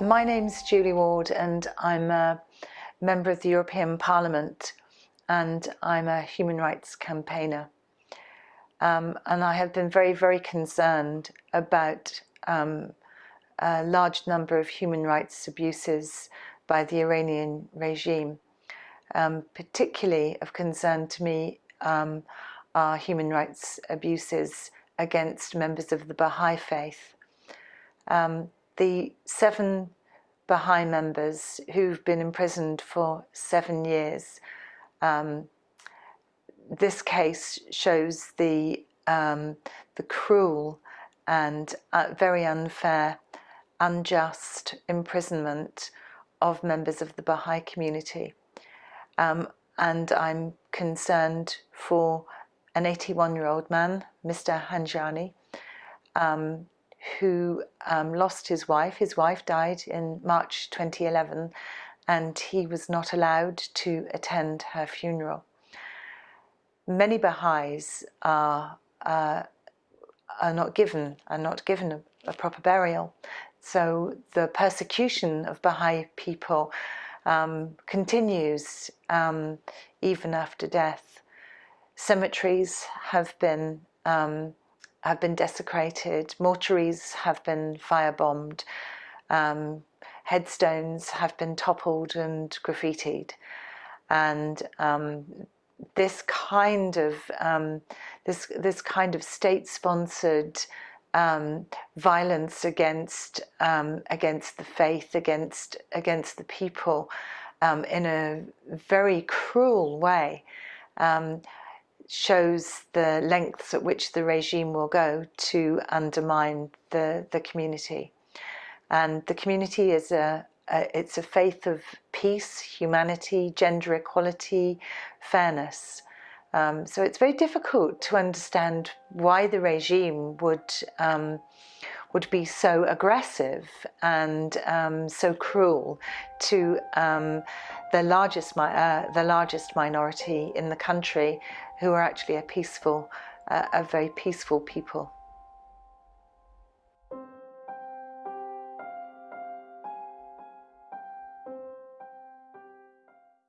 My name's Julie Ward and I'm a member of the European Parliament and I'm a human rights campaigner. Um, and I have been very, very concerned about um, a large number of human rights abuses by the Iranian regime. Um, particularly of concern to me um, are human rights abuses against members of the Baha'i faith. Um, the seven Baha'i members who've been imprisoned for seven years. Um, this case shows the, um, the cruel and uh, very unfair, unjust imprisonment of members of the Baha'i community. Um, and I'm concerned for an 81 year old man, Mr. Khanjani, um, who um, lost his wife. His wife died in March 2011 and he was not allowed to attend her funeral. Many Baha'is are, uh, are not given, are not given a, a, proper burial. So the persecution of Baha'i people um, continues um, even after death. Cemeteries have been um, have been desecrated, mortuaries have been firebombed, um, headstones have been toppled and graffitied. And um, this kind of um, this this kind of state-sponsored um, violence against um, against the faith, against against the people, um, in a very cruel way, um, shows the lengths at which the regime will go to undermine the, the community. And the community is a, a, it's a faith of peace, humanity, gender equality, fairness. Um, so it's very difficult to understand why the regime would um, would be so aggressive and um, so cruel to um, the largest uh, the largest minority in the country, who are actually a peaceful, uh, a very peaceful people.